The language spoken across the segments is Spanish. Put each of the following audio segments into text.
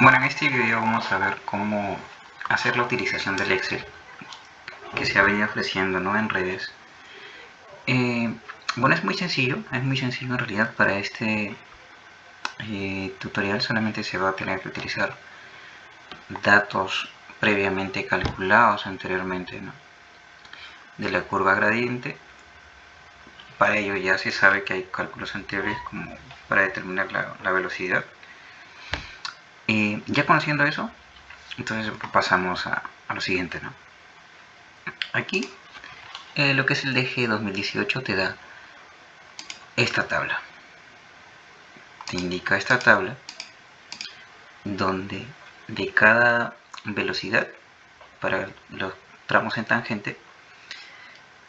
Bueno, en este video vamos a ver cómo hacer la utilización del Excel que se ha venido ofreciendo ¿no? en redes. Eh, bueno, es muy sencillo, es muy sencillo en realidad para este eh, tutorial solamente se va a tener que utilizar datos previamente calculados anteriormente de la curva gradiente para ello ya se sabe que hay cálculos anteriores como para determinar la velocidad ya conociendo eso, entonces pasamos a, lo siguiente, ¿no? Aquí, eh, lo que es el DG 2018 te da esta tabla. Te indica esta tabla donde de cada velocidad para los tramos en tangente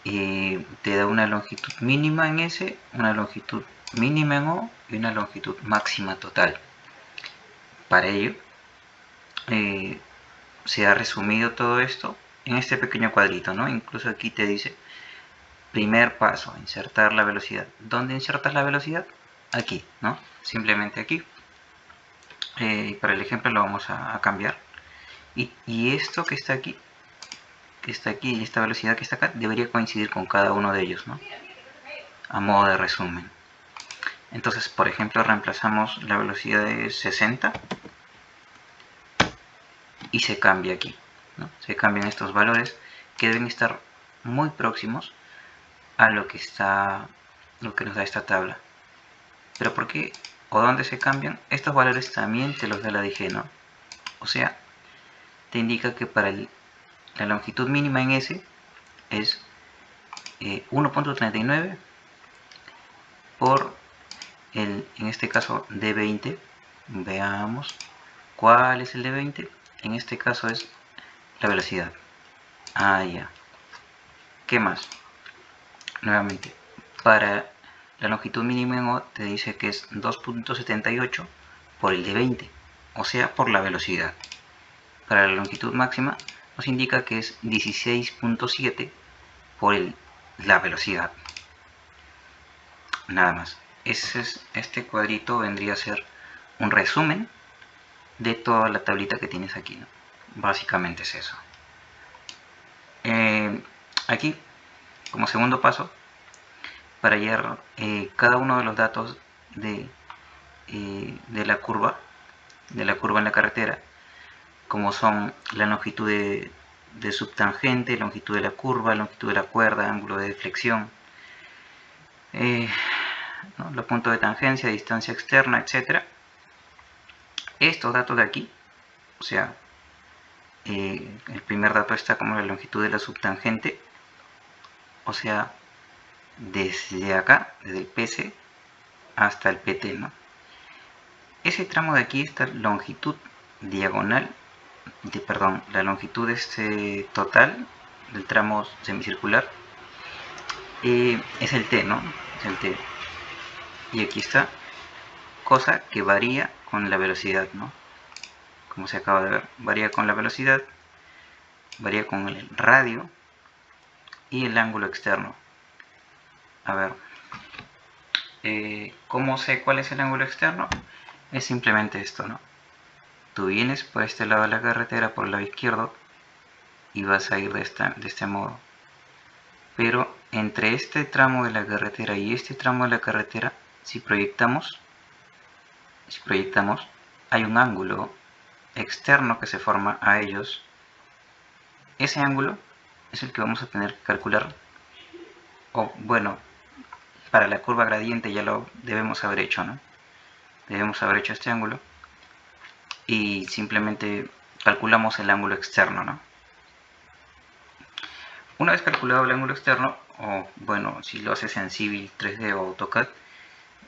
eh, te da una longitud mínima en S, una longitud mínima en O y una longitud máxima total. Para ello, eh, se ha resumido todo esto en este pequeño cuadrito, ¿no? Incluso aquí te dice, primer paso, insertar la velocidad. ¿Dónde insertas la velocidad? Aquí, ¿no? Simplemente aquí. Eh, para el ejemplo lo vamos a, cambiar. Y, y, esto que está aquí, que está aquí, esta velocidad que está acá, debería coincidir con cada uno de ellos, ¿no? A modo de resumen. Entonces, por ejemplo, reemplazamos la velocidad de 60 y se cambia aquí. Se cambian estos valores que deben estar muy próximos a lo que está lo que nos da esta tabla. Pero ¿por qué o dónde se cambian? Estos valores también te los da la DG, ¿no? O sea, te indica que para la longitud mínima en S es 1.39 eh, por el, en este caso D20, veamos cuál es el D20, en este caso es la velocidad. Ah, ya. ¿Qué más? Nuevamente, para la longitud mínima te dice que es 2.78 por el D20, o sea, por la velocidad. Para la longitud máxima nos indica que es 16.7 por el, la velocidad. Nada más este cuadrito vendría a ser un resumen de toda la tablita que tienes aquí. Básicamente es eso. Eh, aquí, como segundo paso, para hallar eh, cada uno de los datos de, eh, de la curva, de la curva en la carretera, como son la longitud de, de subtangente, longitud de la curva, longitud de la cuerda, ángulo de deflexión, los puntos de tangencia, distancia externa, etc. Estos datos de aquí, o sea, eh, el primer dato está como la longitud de la subtangente, o sea, desde acá, desde el PC hasta el PT, ¿no? Ese tramo de aquí, esta longitud diagonal, de, perdón, la longitud este total del tramo semicircular, eh, es el T, ¿no? Es el T y aquí está cosa que varía con la velocidad no como se acaba de ver varía con la velocidad varía con el radio y el ángulo externo a ver eh, ¿cómo sé cuál es el ángulo externo? es simplemente esto ¿no? tú vienes por este lado de la carretera por el lado izquierdo y vas a ir de, de este modo pero entre este tramo de la carretera y este tramo de la carretera si proyectamos, si proyectamos, hay un ángulo externo que se forma a ellos. Ese ángulo es el que vamos a tener que calcular. O bueno, para la curva gradiente ya lo debemos haber hecho, ¿no? Debemos haber hecho este ángulo. Y simplemente calculamos el ángulo externo, ¿no? Una vez calculado el ángulo externo, o bueno, si lo haces en Civil 3D o AutoCAD,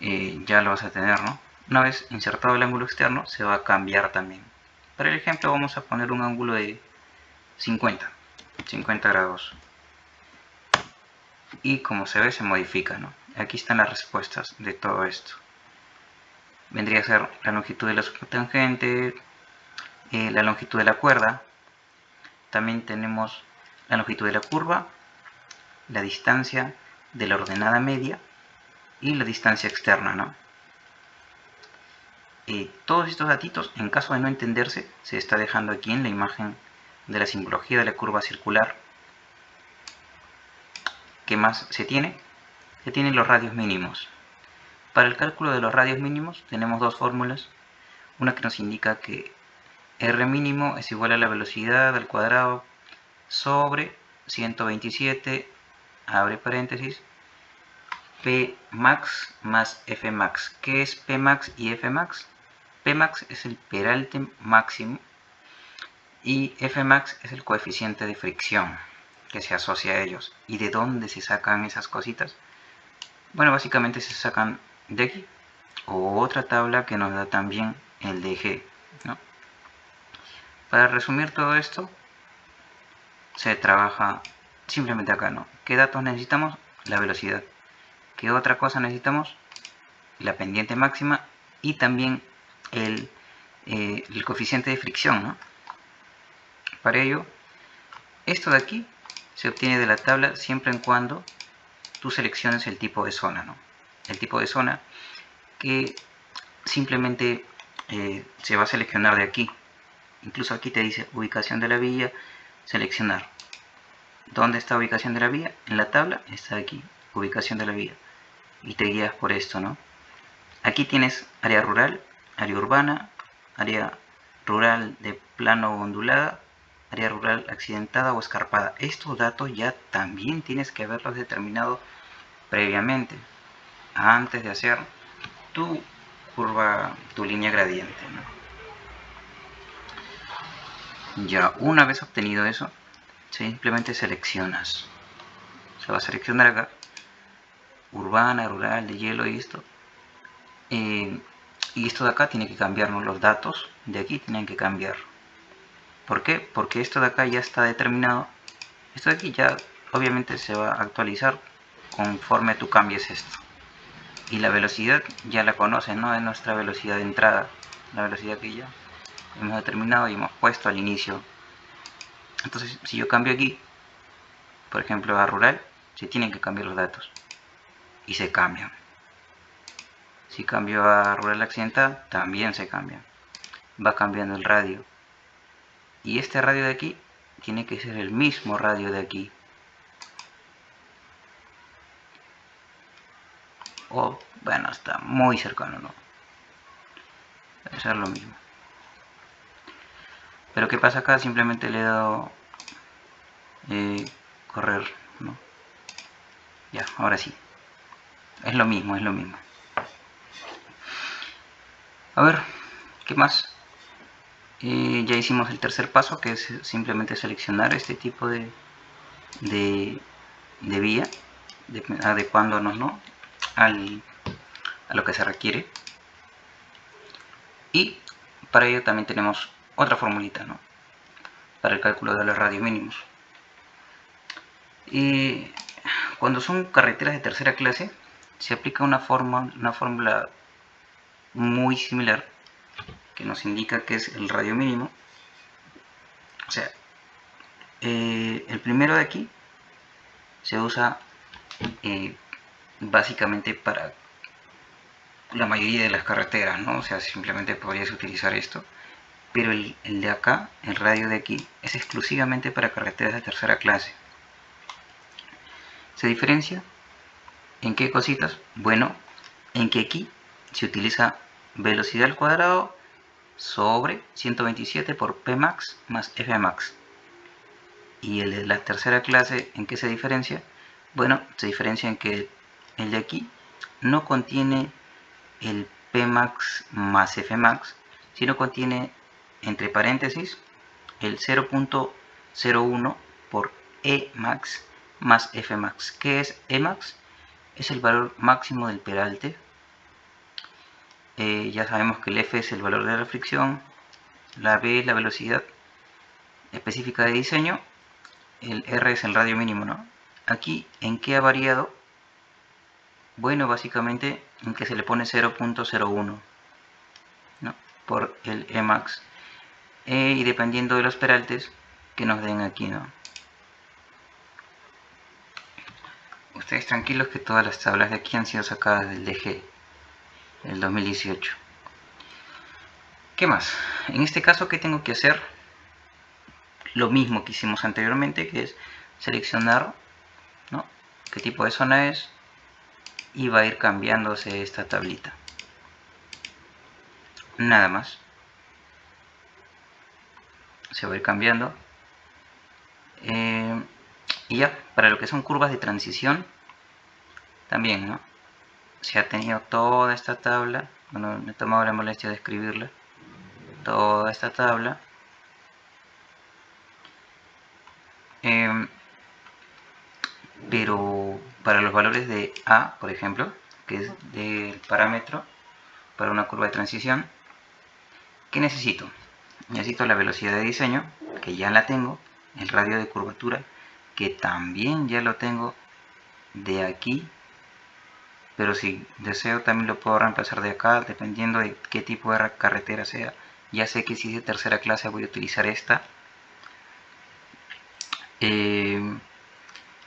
eh, ya lo vas a tener, ¿no? Una vez insertado el ángulo externo, se va a cambiar también. Para el ejemplo vamos a poner un ángulo de 50, 50 grados. Y como se ve, se modifica, ¿no? Aquí están las respuestas de todo esto. Vendría a ser la longitud de la subtangente, eh, la longitud de la cuerda. También tenemos la longitud de la curva, la distancia de la ordenada media y la distancia externa, ¿no? Todos estos datitos, en caso de no entenderse, se está dejando aquí en la imagen de la simbología de la curva circular. ¿Qué más se tiene? Se tienen los radios mínimos. Para el cálculo de los radios mínimos tenemos dos fórmulas. Una que nos indica que R mínimo es igual a la velocidad al cuadrado sobre 127, abre paréntesis, P max más F max. ¿Qué es P max y F max? P max es el peralte máximo y F max es el coeficiente de fricción que se asocia a ellos. ¿Y de dónde se sacan esas cositas? Bueno, básicamente se sacan de aquí o otra tabla que nos da también el DG. ¿no? Para resumir todo esto, se trabaja simplemente acá. ¿Qué datos necesitamos? La velocidad. ¿Qué otra cosa necesitamos? La pendiente máxima y también el, eh, el coeficiente de fricción, ¿no? Para ello, esto de aquí se obtiene de la tabla siempre en cuando tú selecciones el tipo de zona, ¿no? El tipo de zona que simplemente eh, se va a seleccionar de aquí. Incluso aquí te dice ubicación de la vía, seleccionar. ¿Dónde está ubicación de la vía? En la tabla está aquí, ubicación de la vía. Y te guías por esto, ¿no? Aquí tienes área rural, área urbana, área rural de plano ondulada, área rural accidentada o escarpada. Estos datos ya también tienes que haberlos determinado previamente, antes de hacer tu curva, tu línea gradiente. Ya una vez obtenido eso, simplemente seleccionas. Se va a seleccionar acá, urbana, rural, de hielo y esto. Eh, y esto de acá tiene que cambiarnos los datos, de aquí tienen que cambiar. ¿Por qué? Porque esto de acá ya está determinado. Esto de aquí ya obviamente se va a actualizar conforme tú cambies esto. Y la velocidad ya la conocen, ¿no? Es nuestra velocidad de entrada. La velocidad que ya hemos determinado y hemos puesto al inicio. Entonces, si yo cambio aquí, por ejemplo a rural, se tienen que cambiar los datos. Y se cambian. Si cambio a rural accidental, también se cambian. Va cambiando el radio. Y este radio de aquí tiene que ser el mismo radio de aquí. O bueno está muy cercano no debe ser lo mismo. Pero qué pasa acá simplemente le he dado eh, correr ¿no? ya ahora sí. Es lo mismo es lo mismo a ver qué más ya hicimos el tercer paso que es simplemente seleccionar este tipo de, de, vía adecuándonos ¿no? Al, a lo que se requiere y para ello también tenemos otra formulita ¿no? para el cálculo de los radios mínimos y cuando son carreteras de tercera clase se aplica una, forma, una fórmula muy similar que nos indica que es el radio mínimo. O sea, eh, el primero de aquí se usa eh, básicamente para la mayoría de las carreteras, ¿no? O sea, simplemente podrías utilizar esto. Pero el, el de acá, el radio de aquí, es exclusivamente para carreteras de tercera clase. ¿Se diferencia? ¿En qué cositas? Bueno, en que aquí se utiliza velocidad al cuadrado sobre 127 por Pmax más Fmax. Y el de la tercera clase, ¿en qué se diferencia? Bueno, se diferencia en que el de aquí no contiene el Pmax más Fmax, sino contiene entre paréntesis el 0.01 por Emax más Fmax. ¿Qué es Emax? Es el valor máximo del peralte eh, ya sabemos que el F es el valor de la fricción, la B es la velocidad específica de diseño, el R es el radio mínimo, ¿no? Aquí, ¿en qué ha variado? Bueno, básicamente en que se le pone 0.01 por el Emax e, y dependiendo de los peraltes que nos den aquí, ¿no? Ustedes tranquilos que todas las tablas de aquí han sido sacadas del DG el 2018 ¿Qué más? En este caso, ¿qué tengo que hacer? Lo mismo que hicimos anteriormente, que es seleccionar ¿no? qué tipo de zona es y va a ir cambiándose esta tablita. Nada más. Se va a ir cambiando. Eh, y ya, para lo que son curvas de transición, también, ¿no? Se ha tenido toda esta tabla, bueno, me he tomado la molestia de escribirla, toda esta tabla. Em, pero para los valores de A, por ejemplo, que es del parámetro para una curva de transición, ¿qué necesito? Necesito la velocidad de diseño, que ya la tengo, el radio de curvatura, que también ya lo tengo de aquí pero si deseo también lo puedo reemplazar de acá dependiendo de qué tipo de carretera sea ya sé que si es de tercera clase voy a utilizar esta eh,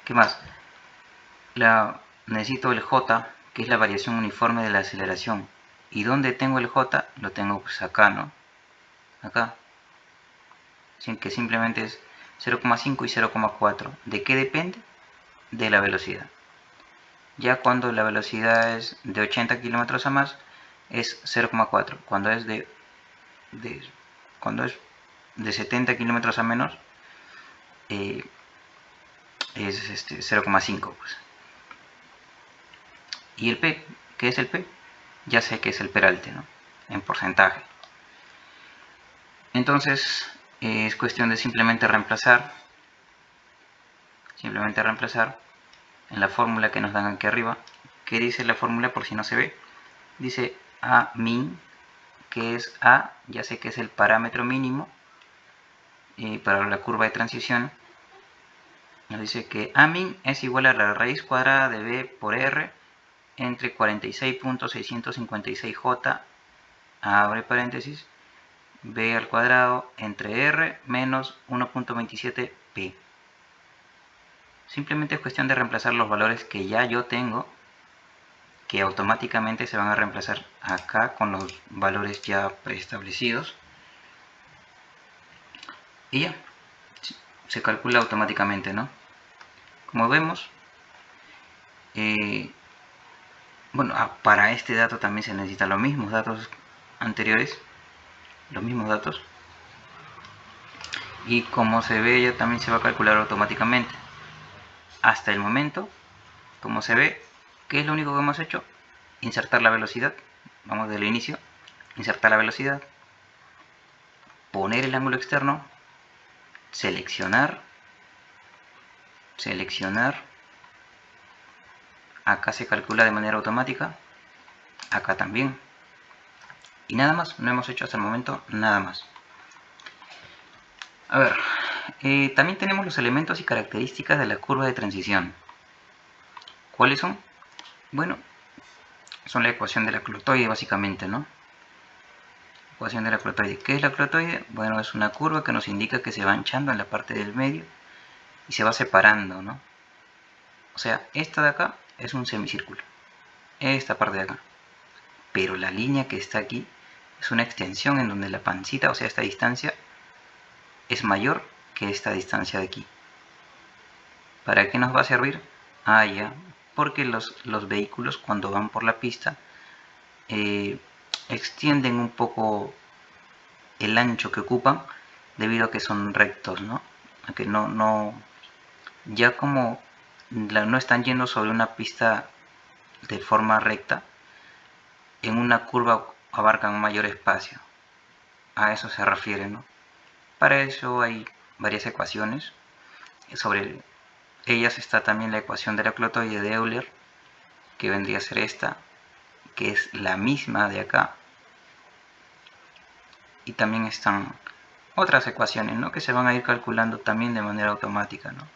¿qué más? La, necesito el J que es la variación uniforme de la aceleración y ¿dónde tengo el J? lo tengo pues acá ¿no? acá que simplemente es 0,5 y 0,4 ¿de qué depende? de la velocidad ya cuando la velocidad es de 80 kilómetros a más es 0,4 cuando es de, cuando es de 70 kilómetros a menos eh, es este 0,5 pues. y el P, ¿qué es el P? ya sé que es el peralte ¿no? en porcentaje entonces eh, es cuestión de simplemente reemplazar simplemente reemplazar en la fórmula que nos dan aquí arriba. ¿Qué dice la fórmula por si no se ve? Dice A min, que es A, ya sé que es el parámetro mínimo y para la curva de transición. Nos dice que A min es igual a la raíz cuadrada de B por R entre 46.656J, abre paréntesis, B al cuadrado entre R menos 1.27P. Simplemente es cuestión de reemplazar los valores que ya yo tengo, que automáticamente se van a reemplazar acá con los valores ya preestablecidos. Y ya, se calcula automáticamente, ¿no? Como vemos, eh, bueno, ah, para este dato también se necesitan los mismos datos anteriores, los mismos datos. Y como se ve, ya también se va a calcular automáticamente hasta el momento, como se ve, ¿qué es lo único que hemos hecho? Insertar la velocidad. Vamos del inicio. Insertar la velocidad. Poner el ángulo externo. Seleccionar. Seleccionar. Acá se calcula de manera automática. Acá también. Y nada más. No hemos hecho hasta el momento nada más. A ver, eh, también tenemos los elementos y características de la curva de transición. ¿Cuáles son? Bueno, son la ecuación de la clotoide básicamente, ¿no? Ecuación de la clotoide. ¿Qué es la clotoide? Bueno, es una curva que nos indica que se va hinchando en la parte del medio y se va separando, ¿no? O sea, esta de acá es un semicírculo. Esta parte de acá. Pero la línea que está aquí es una extensión en donde la pancita, o sea, esta distancia, es mayor esta distancia de aquí. ¿Para qué nos va a servir? Ah, ya, porque los, los vehículos cuando van por la pista eh, extienden un poco el ancho que ocupan debido a que son rectos, ¿no? A que no, no, ya como no están yendo sobre una pista de forma recta, en una curva abarcan mayor espacio. A eso se refiere, ¿no? Para eso hay varias ecuaciones. Sobre ellas está también la ecuación de la clotoide de Euler, que vendría a ser esta, que es la misma de acá. Y también están otras ecuaciones, ¿no? Que se van a ir calculando también de manera automática, ¿no?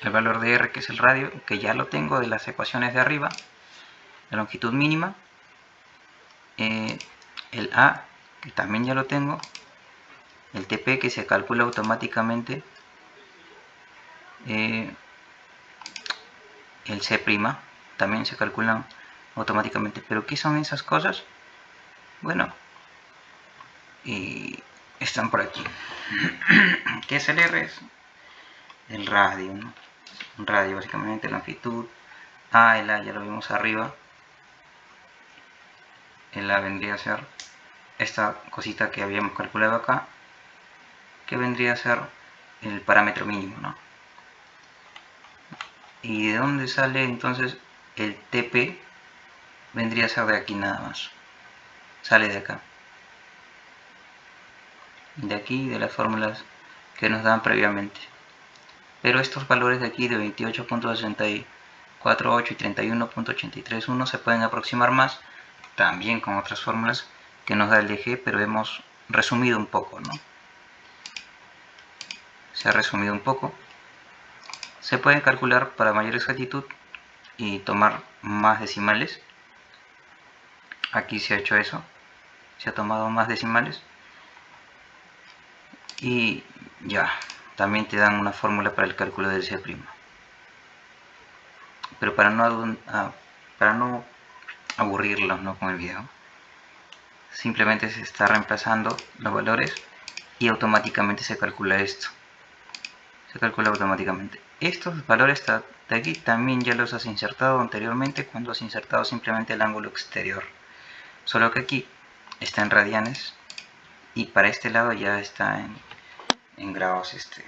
El valor de R, que es el radio, que ya lo tengo de las ecuaciones de arriba. La longitud mínima. Eh, el A, que también ya lo tengo el TP que se calcula automáticamente eh, el C' también se calculan automáticamente pero ¿qué son esas cosas? bueno están por aquí. ¿Qué es el R? Es el radio. Un radio básicamente, longitud. A, el A ya lo vimos arriba. El A vendría a ser esta cosita que habíamos calculado acá, que vendría a ser el parámetro mínimo, ¿no? ¿Y de dónde sale entonces el TP? Vendría a ser de aquí nada más. Sale de acá. De aquí, de las fórmulas que nos dan previamente. Pero estos valores de aquí de 28.648 y 31.831 se pueden aproximar más también con otras fórmulas que nos da el DG, pero hemos resumido un poco, ¿no? Se ha resumido un poco. Se puede calcular para mayor exactitud y tomar más decimales. Aquí se ha hecho eso. Se ha tomado más decimales. Y ya, también te dan una fórmula para el cálculo del C'. Pero para no, ah, para ¿no? con el video, simplemente se está reemplazando los valores y automáticamente se calcula esto. Se calcula automáticamente. Estos valores de aquí también ya los has insertado anteriormente cuando has insertado simplemente el ángulo exterior. Solo que aquí está en radianes y para este lado ya está en en grados este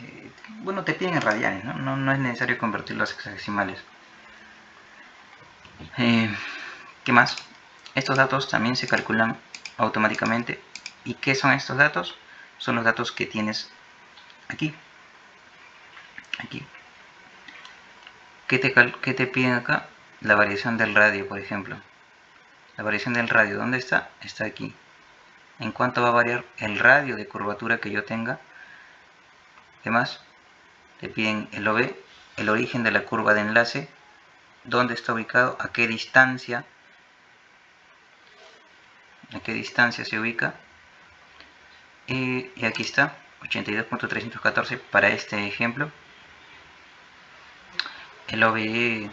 eh, bueno te piden en radianes ¿no? No, es necesario convertirlos a hexadecimales eh, ¿qué más? estos datos también se calculan automáticamente ¿y qué son estos datos? Son los datos que tienes aquí aquí ¿qué te, qué te piden acá? la variación del radio por ejemplo la variación del radio, ¿dónde está? está aquí en cuánto va a variar el radio de curvatura que yo tenga. ¿Qué más? Te piden el OB, el origen de la curva de enlace, dónde está ubicado, a qué distancia, a qué distancia se ubica. Y, aquí está, 82.314 para este ejemplo. El OBE,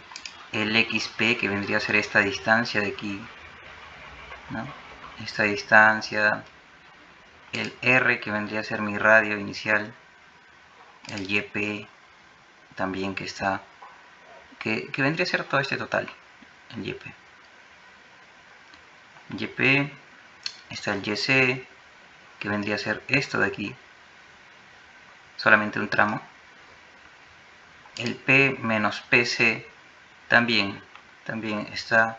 el XP que vendría a ser esta distancia de aquí, ¿no? esta distancia, el R que vendría a ser mi radio inicial, el YP también que está, que, vendría a ser todo este total, el YP. YP, está el YC, que vendría a ser esto de aquí, solamente un tramo. El P menos PC también, también está,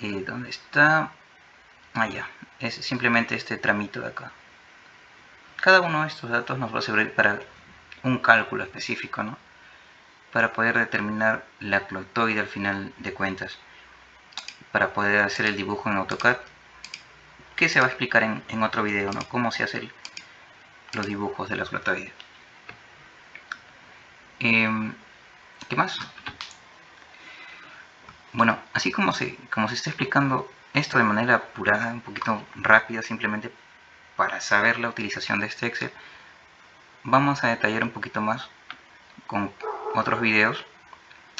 eh, ¿dónde está? Ah, ya. Es simplemente este tramito de acá. Cada uno de estos datos nos va a servir para un cálculo específico, ¿no? Para poder determinar la clotoide al final de cuentas. Para poder hacer el dibujo en AutoCAD. Que se va a explicar en, otro video, ¿no? Cómo se hacen los dibujos de la clotoide. Em, ¿Qué más? Bueno, así como se, como se está explicando esto de manera apurada, un poquito rápida, simplemente para saber la utilización de este Excel. Vamos a detallar un poquito más con otros videos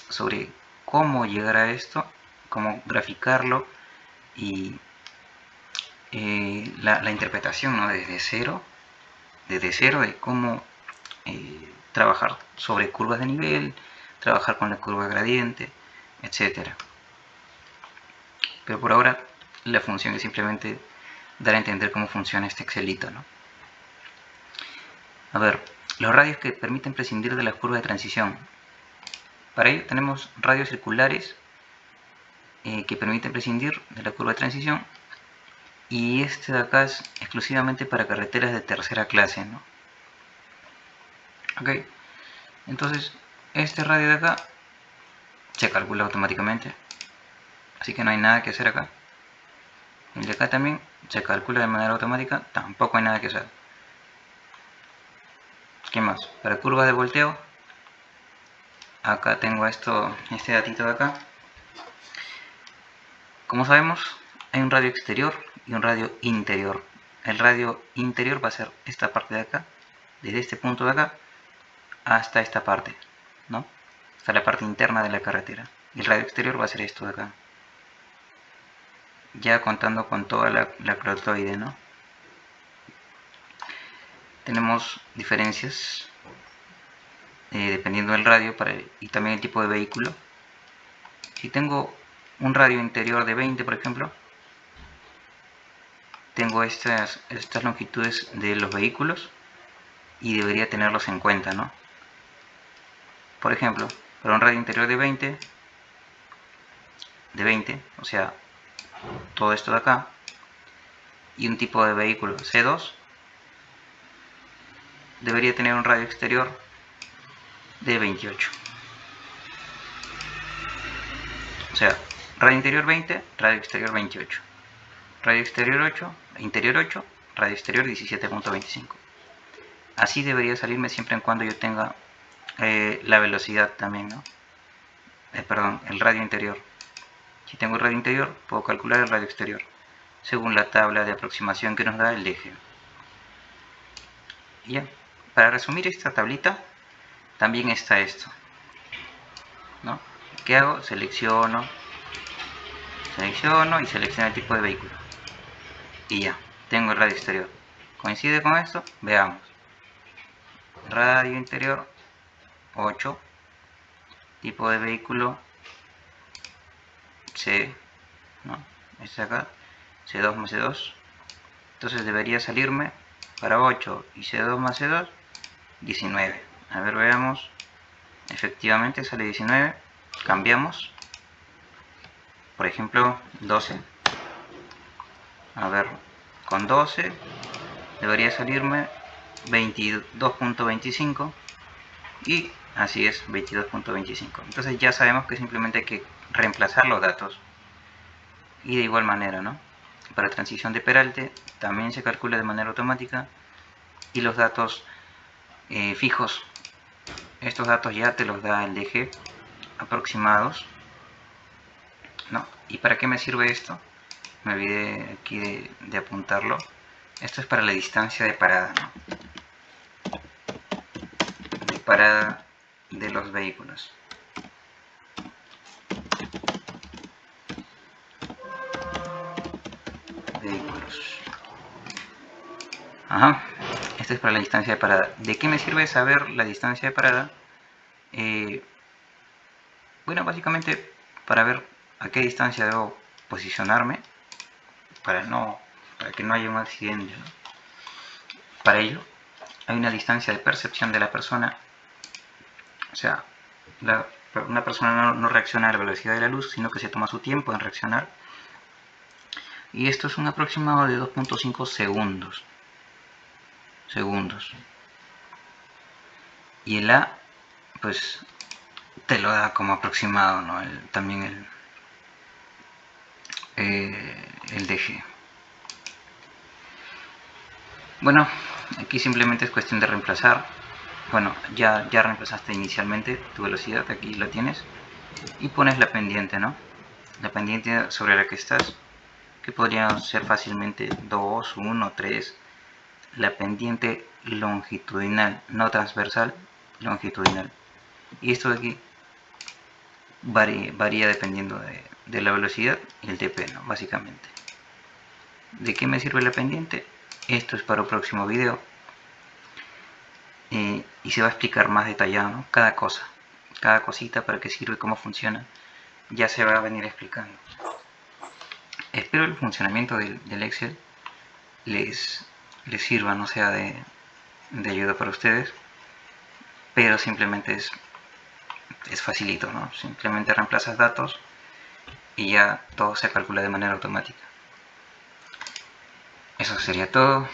sobre cómo llegar a esto, cómo graficarlo y eh, la, interpretación ¿no? desde cero, desde cero de cómo eh, trabajar sobre curvas de nivel, trabajar con la curva gradiente, etcétera. Pero por ahora la función es simplemente dar a entender cómo funciona este Excelito. ¿no? A ver, los radios que permiten prescindir de la curva de transición. Para ello tenemos radios circulares eh, que permiten prescindir de la curva de transición y este de acá es exclusivamente para carreteras de tercera clase. ¿no? Ok, entonces este radio de acá se calcula automáticamente así que no hay nada que hacer acá el de acá también se calcula de manera automática tampoco hay nada que hacer ¿qué más? para curvas de volteo acá tengo esto este datito de acá como sabemos hay un radio exterior y un radio interior el radio interior va a ser esta parte de acá desde este punto de acá hasta esta parte ¿no? hasta la parte interna de la carretera y el radio exterior va a ser esto de acá ya contando con toda la, la ¿no? Tenemos diferencias eh, dependiendo del radio para y también el tipo de vehículo. Si tengo un radio interior de 20, por ejemplo, tengo estas, estas longitudes de los vehículos y debería tenerlos en cuenta, ¿no? Por ejemplo, para un radio interior de 20, de 20, o sea, todo esto de acá, y un tipo de vehículo C2, debería tener un radio exterior de 28. O sea, radio interior 20, radio exterior 28. Radio exterior 8, interior 8, radio exterior 17.25. Así debería salirme siempre en cuando yo tenga eh, la velocidad también, ¿no? Eh, perdón, el radio interior. Si tengo el radio interior, puedo calcular el radio exterior, según la tabla de aproximación que nos da el eje. ya, para resumir esta tablita, también está esto. ¿no? ¿Qué hago? Selecciono, selecciono y selecciono el tipo de vehículo. Y ya, tengo el radio exterior. ¿Coincide con esto? Veamos. Radio interior 8. Tipo de vehículo C. ¿no? Este acá. C2 más C2. Entonces debería salirme para 8 y C2 más C2 19. A ver, veamos. Efectivamente sale 19. Cambiamos. Por ejemplo, 12. A ver, con 12 debería salirme 22.25 y así es 22.25 entonces ya sabemos que simplemente hay que reemplazar los datos y de igual manera ¿no? para transición de peralte también se calcula de manera automática y los datos eh, fijos estos datos ya te los da el DG aproximados ¿no? ¿y para qué me sirve esto? Me olvidé aquí de, apuntarlo. Esto es para la distancia de parada de parada de los vehículos. Vehículos. Ajá. Esto es para la distancia de parada. ¿de qué me sirve saber la distancia de parada? Eh, bueno básicamente para ver a qué distancia debo posicionarme para, no, para que no haya un accidente. Para ello, hay una distancia de percepción de la persona. O sea, una persona no, reacciona a la velocidad de la luz, sino que se toma su tiempo en reaccionar. Y esto es un aproximado de 2.5 segundos. Segundos. Y el A, pues, te lo da como aproximado, ¿no? también el, eh, el DG. Bueno, aquí simplemente es cuestión de reemplazar. Bueno, ya, ya reemplazaste inicialmente tu velocidad, aquí lo tienes. Y pones la pendiente, ¿no? La pendiente sobre la que estás, que podría ser fácilmente 2, 1, 3. La pendiente longitudinal, no transversal, longitudinal. Y esto de aquí varía, varía dependiendo de, de la velocidad y el TP, ¿no? básicamente. ¿De qué me sirve la pendiente? Esto es para el próximo video. Eh, y se va a explicar más detallado, cada cosa, cada cosita para qué sirve, cómo funciona, ya se va a venir explicando. Espero el funcionamiento del, Excel les, les sirva, no sea de, de ayuda para ustedes, pero simplemente es, es facilito, ¿no? Simplemente reemplazas datos y ya todo se calcula de manera automática. Eso sería todo.